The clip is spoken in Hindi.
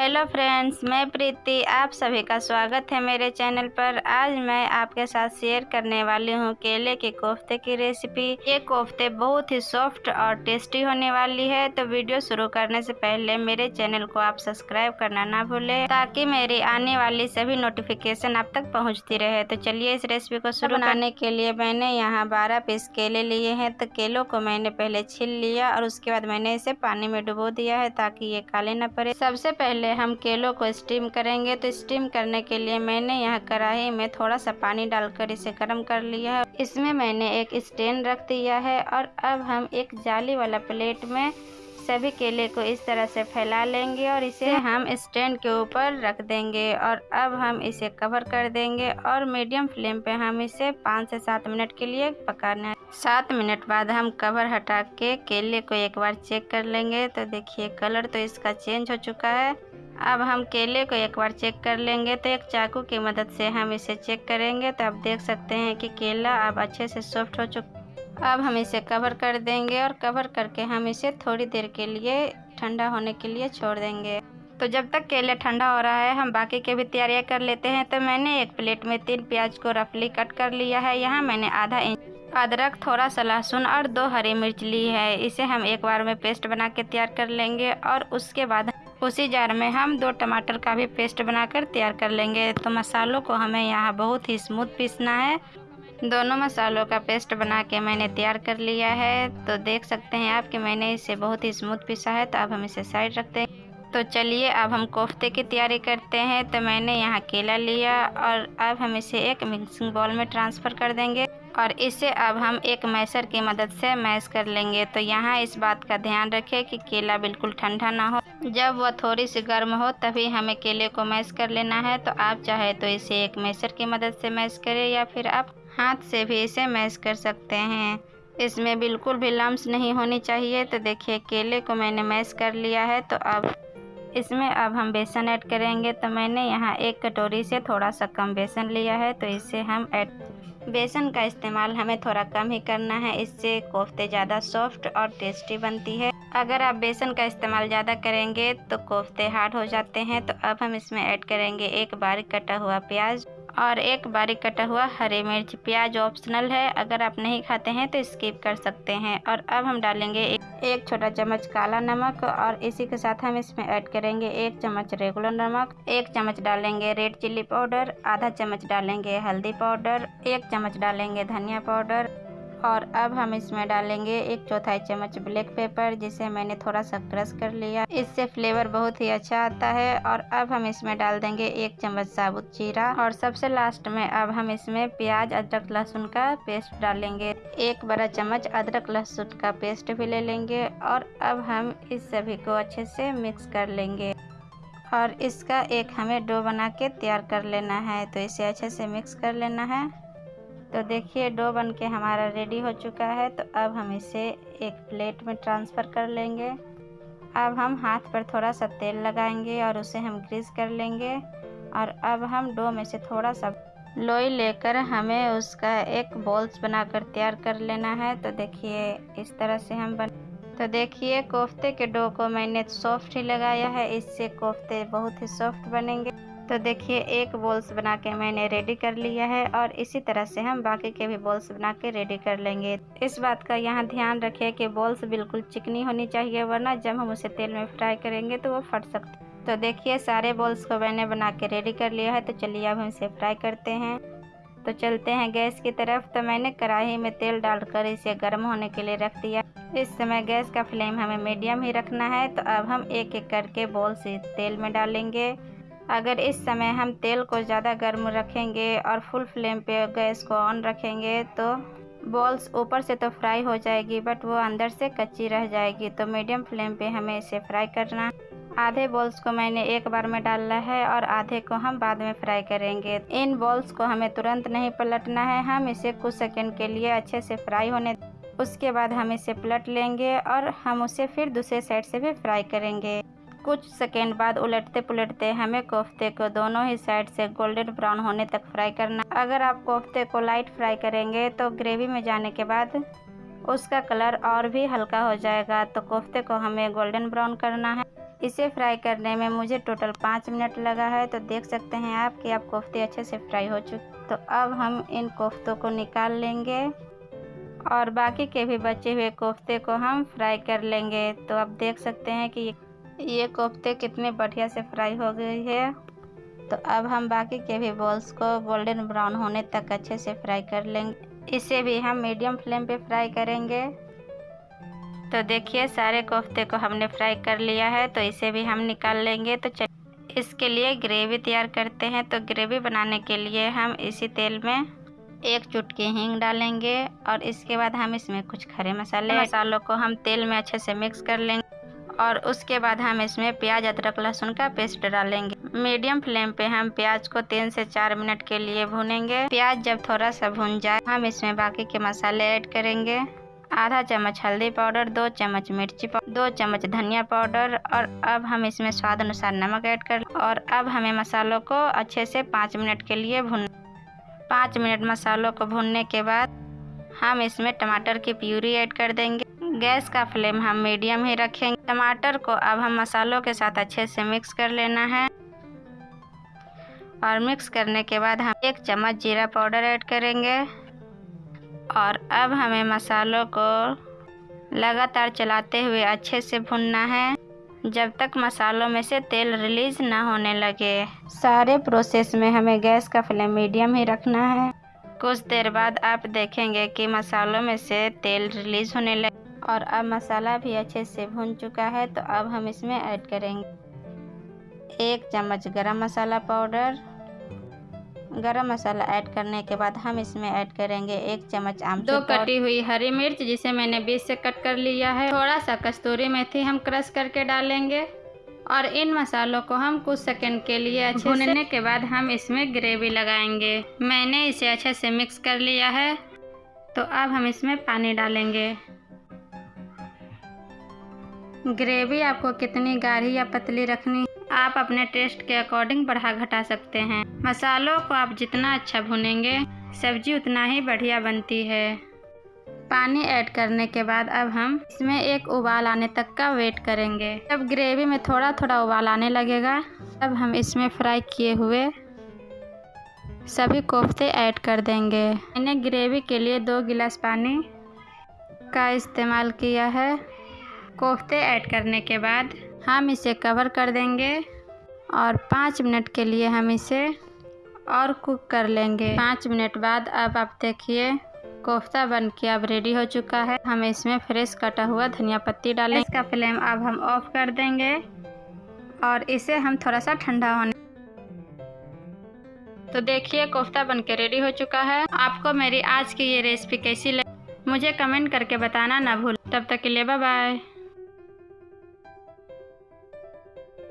हेलो फ्रेंड्स मैं प्रीति आप सभी का स्वागत है मेरे चैनल पर। आज मैं आपके साथ शेयर करने वाली हूँ केले के कोफ्ते की रेसिपी। ये कोफ्ते बहुत ही सॉफ्ट और टेस्टी होने वाली है तो वीडियो शुरू करने से पहले मेरे चैनल को आप सब्सक्राइब करना ना भूले ताकि मेरी आने वाली सभी नोटिफिकेशन आप तक पहुँचती रहे। तो चलिए इस रेसिपी को शुरू बनाने के लिए मैंने यहाँ बारह पीस केले लिए हैं तो केलों को मैंने पहले छिल लिया और उसके बाद मैंने इसे पानी में डुबो दिया है ताकि ये काले न पड़े। सबसे पहले हम केलों को स्टीम करेंगे तो स्टीम करने के लिए मैंने यहाँ कढ़ाई में थोड़ा सा पानी डालकर इसे गर्म कर लिया है। इसमें मैंने एक स्टैंड रख दिया है और अब हम एक जाली वाला प्लेट में सभी केले को इस तरह से फैला लेंगे और इसे हम स्टैंड के ऊपर रख देंगे और अब हम इसे कवर कर देंगे और मीडियम फ्लेम पे हम इसे पाँच से सात मिनट के लिए पकाना है। सात मिनट बाद हम कवर हटा के केले को एक बार चेक कर लेंगे। तो देखिए कलर तो इसका चेंज हो चुका है। अब हम केले को एक बार चेक कर लेंगे तो एक चाकू की मदद से हम इसे चेक करेंगे तो आप देख सकते हैं कि केला अब अच्छे से सॉफ्ट हो चुका, अब हम इसे कवर कर देंगे और कवर करके हम इसे थोड़ी देर के लिए ठंडा होने के लिए छोड़ देंगे। तो जब तक केले ठंडा हो रहा है, हम बाकी के भी तैयारियाँ कर लेते हैं। तो मैंने एक प्लेट में तीन प्याज को रफली कट कर लिया है। यहाँ मैंने आधा इंच अदरक, थोड़ा सा लहसुन और दो हरी मिर्च ली है। इसे हम एक बार में पेस्ट बना के तैयार कर लेंगे और उसके बाद उसी जार में हम दो टमाटर का भी पेस्ट बनाकर तैयार कर लेंगे। तो मसालों को हमें यहाँ बहुत ही स्मूथ पीसना है। दोनों मसालों का पेस्ट बना के मैंने तैयार कर लिया है। तो देख सकते हैं आप कि मैंने इसे बहुत ही स्मूथ पीसा है। तो अब हम इसे साइड रखते हैं। तो चलिए अब हम कोफ्ते की तैयारी करते हैं। तो मैंने यहाँ केला लिया और अब हम इसे एक मिक्सिंग बॉल में ट्रांसफ़र कर देंगे। और इसे अब हम एक मैसर की मदद से मैश कर लेंगे। तो यहाँ इस बात का ध्यान रखें कि केला बिल्कुल ठंडा ना हो। जब वह थोड़ी सी गर्म हो, तभी हमें केले को मैश कर लेना है। तो आप चाहे तो इसे एक मैशर की मदद से मैश करें या फिर आप हाथ से भी इसे मैश कर सकते हैं। इसमें बिल्कुल भी लम्स नहीं होनी चाहिए। तो देखिए, केले को मैंने मैश कर लिया है। तो अब इसमें अब हम बेसन ऐड करेंगे। तो मैंने यहाँ एक कटोरी से थोड़ा सा कम बेसन लिया है। तो इसे हम ऐड बेसन का इस्तेमाल हमें थोड़ा कम ही करना है। इससे कोफ्ते ज़्यादा सॉफ्ट और टेस्टी बनती है। अगर आप बेसन का इस्तेमाल ज़्यादा करेंगे तो कोफ्ते हार्ड हो जाते हैं। तो अब हम इसमें ऐड करेंगे एक बारीक कटा हुआ प्याज। और एक बारीक कटा हुआ हरी मिर्च प्याज ऑप्शनल है। अगर आप नहीं खाते हैं तो स्किप कर सकते हैं। और अब हम डालेंगे एक, छोटा चम्मच काला नमक और इसी के साथ हम इसमें ऐड करेंगे एक चम्मच रेगुलर नमक। एक चम्मच डालेंगे रेड चिल्ली पाउडर आधा चम्मच डालेंगे हल्दी पाउडर एक चम्मच डालेंगे धनिया पाउडर और अब हम इसमें डालेंगे एक चौथाई चम्मच ब्लैक पेपर जिसे मैंने थोड़ा सा क्रश कर लिया। इससे फ्लेवर बहुत ही अच्छा आता है और अब हम इसमें डाल देंगे एक चम्मच साबुत जीरा। और सबसे लास्ट में अब हम इसमें प्याज, अदरक, लहसुन का पेस्ट डालेंगे। एक बड़ा चम्मच अदरक, लहसुन का पेस्ट भी ले लेंगे और अब हम इस सभी को अच्छे से मिक्स कर लेंगे। और इसका एक हमें डो बना के तैयार कर लेना है तो इसे अच्छे से मिक्स कर लेना है। तो देखिए, डो बन के हमारा रेडी हो चुका है। तो अब हम इसे एक प्लेट में ट्रांसफ़र कर लेंगे। अब हम हाथ पर थोड़ा सा तेल लगाएँगे और उसे हम ग्रीस कर लेंगे। और अब हम डो में से थोड़ा सा लोई लेकर हमें उसका एक बॉल्स बनाकर तैयार कर लेना है। तो देखिए, इस तरह से हम बन तो देखिए, कोफ्ते के डो को मैंने सॉफ्ट ही लगाया है। इससे कोफ्ते बहुत ही सॉफ्ट बनेंगे। तो देखिए, एक बॉल्स बना के मैंने रेडी कर लिया है और इसी तरह से हम बाकी के भी बॉल्स बना के रेडी कर लेंगे। इस बात का यहाँ ध्यान रखिए कि बॉल्स बिल्कुल चिकनी होनी चाहिए, वरना जब हम उसे तेल में फ्राई करेंगे तो वो फट सकते तो देखिए, सारे बॉल्स को मैंने बना के रेडी कर लिया है तो चलिए अब हम इसे फ्राई करते हैं। तो चलते हैं गैस की तरफ़ तो मैंने कढ़ाई में तेल डालकर इसे गर्म होने के लिए रख दिया। इस समय गैस का फ्लेम हमें मीडियम ही रखना है तो अब हम एक एक करके बॉल्स तेल में डालेंगे। अगर इस समय हम तेल को ज़्यादा गर्म रखेंगे और फुल फ्लेम पे गैस को ऑन रखेंगे तो बॉल्स ऊपर से तो फ्राई हो जाएगी, बट वो अंदर से कच्ची रह जाएगी। तो मीडियम फ्लेम पे हमें इसे फ्राई करना। आधे बॉल्स को मैंने एक बार में डालना है और आधे को हम बाद में फ्राई करेंगे। इन बॉल्स को हमें तुरंत नहीं पलटना है। हम इसे कुछ सेकंड के लिए अच्छे से फ्राई होने उसके बाद हम इसे पलट लेंगे और हम उसे फिर दूसरे साइड से भी फ्राई करेंगे। कुछ सेकेंड बाद उलटते पुलटते हमें कोफ्ते को दोनों ही साइड से गोल्डन ब्राउन होने तक फ्राई करना। अगर आप कोफ्ते को लाइट फ्राई करेंगे तो ग्रेवी में जाने के बाद उसका कलर और भी हल्का हो जाएगा। तो कोफ्ते को हमें गोल्डन ब्राउन करना है। इसे फ्राई करने में मुझे टोटल पाँच मिनट लगा है। तो देख सकते हैं आप कि आप कोफ्ते अच्छे से फ्राई हो चुके तो अब हम इन कोफ्तों को निकाल लेंगे और बाकी के भी बचे हुए कोफ्ते को हम फ्राई कर लेंगे। तो आप देख सकते हैं कि ये कोफ्ते कितने बढ़िया से फ्राई हो गई है। तो अब हम बाकी के भी बॉल्स को गोल्डन ब्राउन होने तक अच्छे से फ्राई कर लेंगे। इसे भी हम मीडियम फ्लेम पे फ्राई करेंगे। तो देखिए, सारे कोफ्ते को हमने फ्राई कर लिया है तो इसे भी हम निकाल लेंगे। तो इसके लिए ग्रेवी तैयार करते हैं। तो ग्रेवी बनाने के लिए हम इसी तेल में एक चुटकी हींग डालेंगे और इसके बाद हम इसमें कुछ खड़े मसाले, मसालों को हम तेल में अच्छे से मिक्स कर लेंगे। और उसके बाद हम इसमें प्याज, अदरक, लहसुन का पेस्ट डालेंगे। मीडियम फ्लेम पे हम प्याज को तीन से चार मिनट के लिए भूनेंगे। प्याज जब थोड़ा सा भून जाए, हम इसमें बाकी के मसाले ऐड करेंगे। आधा चम्मच हल्दी पाउडर, दो चम्मच मिर्ची पाउडर, दो चम्मच धनिया पाउडर और अब हम इसमें स्वाद अनुसार नमक ऐड कर और अब हमें मसालों को अच्छे से पाँच मिनट के लिए भून पाँच मिनट मसालों को भूनने के बाद हम इसमें टमाटर की प्यूरी ऐड कर देंगे। गैस का फ्लेम हम मीडियम ही रखेंगे। टमाटर को अब हम मसालों के साथ अच्छे से मिक्स कर लेना है। और मिक्स करने के बाद हम एक चम्मच जीरा पाउडर ऐड करेंगे। और अब हमें मसालों को लगातार चलाते हुए अच्छे से भुनना है। जब तक मसालों में से तेल रिलीज़ ना होने लगे। सारे प्रोसेस में हमें गैस का फ्लेम मीडियम ही रखना है। कुछ देर बाद आप देखेंगे कि मसालों में से तेल रिलीज़ होने लगे और अब मसाला भी अच्छे से भुन चुका है तो अब हम इसमें ऐड करेंगे। एक चम्मच गरम मसाला पाउडर। गरम मसाला ऐड करने के बाद हम इसमें ऐड करेंगे एक चम्मच आम दो कटी हुई हरी मिर्च जिसे मैंने बीच से कट कर लिया है। थोड़ा सा कस्तूरी मेथी हम क्रश करके डालेंगे। और इन मसालों को हम कुछ सेकंड के लिए अच्छे भूनने के बाद हम इसमें ग्रेवी लगाएँगे। मैंने इसे अच्छे से मिक्स कर लिया है। तो अब हम इसमें पानी डालेंगे। ग्रेवी आपको कितनी गाढ़ी या पतली रखनी, आप अपने टेस्ट के अकॉर्डिंग बढ़ा घटा सकते हैं। मसालों को आप जितना अच्छा भुनेंगे, सब्ज़ी उतना ही बढ़िया बनती है। पानी ऐड करने के बाद अब हम इसमें एक उबाल आने तक का वेट करेंगे। जब ग्रेवी में थोड़ा थोड़ा उबाल आने लगेगा, तब हम इसमें फ्राई किए हुए सभी कोफ्ते ऐड कर देंगे। मैंने ग्रेवी के लिए दो गिलास पानी का इस्तेमाल किया है। कोफ्ते ऐड करने के बाद हम इसे कवर कर देंगे और पाँच मिनट के लिए हम इसे और कुक कर लेंगे। पाँच मिनट बाद अब आप देखिए, कोफ्ता बन के अब रेडी हो चुका है। हम इसमें फ्रेश कटा हुआ धनिया पत्ती डालें इसका फ्लेम अब हम ऑफ़ कर देंगे और इसे हम थोड़ा सा ठंडा होने तो देखिए, कोफ्ता बन के रेडी हो चुका है। आपको मेरी आज की ये रेसिपी कैसी लगी, मुझे कमेंट करके बताना ना भूल। तब तक के लिए बाय